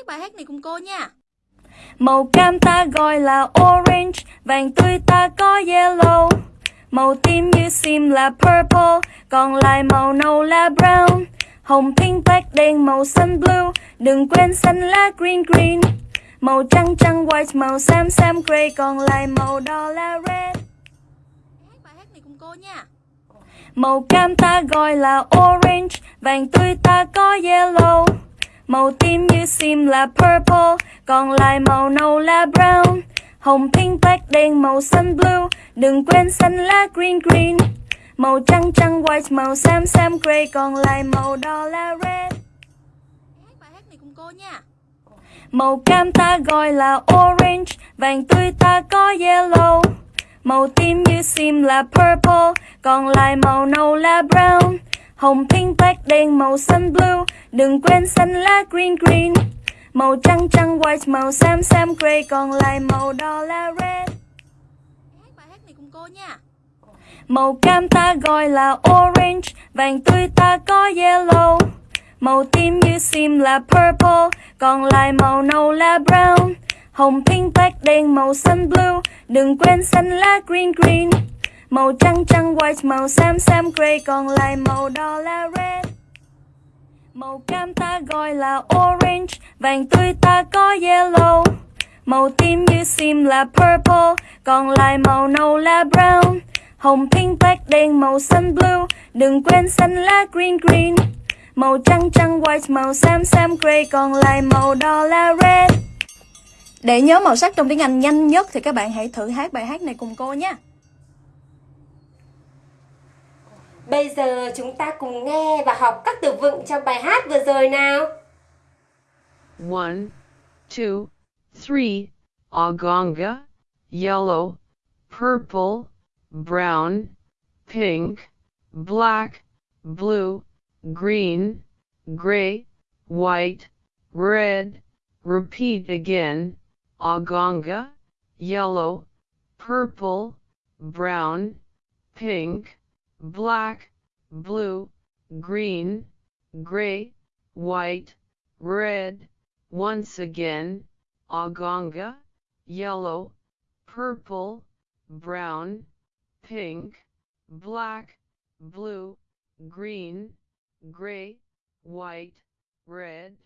hát bài hát này cùng cô nha. Màu cam ta gọi là orange, vàng tươi ta có yellow. Màu tím như sim là purple, còn lại màu nâu là brown. Hồng pink black đen màu xanh blue, đừng quên xanh lá green green. Màu trắng trắng white, màu xám xám gray, còn lại màu đỏ là red. Hát bài hát này cùng cô nha. Màu cam ta gọi là orange, vàng tươi ta có yellow. Màu tím như sim là purple, còn lại màu nâu là brown. Hồng pink black đen màu xanh blue, đừng quên xanh lá green green. Màu trắng trắng white, màu xám xám gray, còn lại màu đỏ là red. Hát bài hát này cùng cô nha. Màu cam ta gọi là orange, vàng tươi ta có yellow. Màu tím như sim là purple, còn lại màu nâu là brown. Hồng pink black đen màu xanh blue, đừng quên xanh lá green green. Màu trắng trắng white, màu xám xám gray, còn lại màu đỏ là red. Hát bài hát này cùng cô nha. Màu cam ta gọi là orange, vàng tươi ta có yellow. Màu tím như sim là purple, còn lại màu nâu là brown. Hồng pink black đen màu xanh blue, đừng quên xanh lá green green. Màu trắng trắng white, màu xám xám gray, còn lại màu đỏ là red. Màu cam ta gọi là orange, vàng tươi ta có yellow. Màu tím như sim là purple, còn lại màu nâu là brown. Hồng pink black đen màu xanh blue, đừng quên xanh lá green green. Màu trắng trắng white, màu xám xám gray, còn lại màu đỏ là red. Để nhớ màu sắc trong tiếng Anh nhanh nhất thì các bạn hãy thử hát bài hát này cùng cô nhé. Bây giờ chúng ta cùng nghe và học các từ vựng trong bài hát vừa rồi nào. One, two, three, Agonga, yellow, purple, brown, pink, black, blue, green, gray, white, red. Repeat again. Agonga, yellow, purple, brown, pink, black, blue, green, gray, white, red. Once again, Agonga, yellow, purple, brown, pink, black, blue, green, gray, white, red.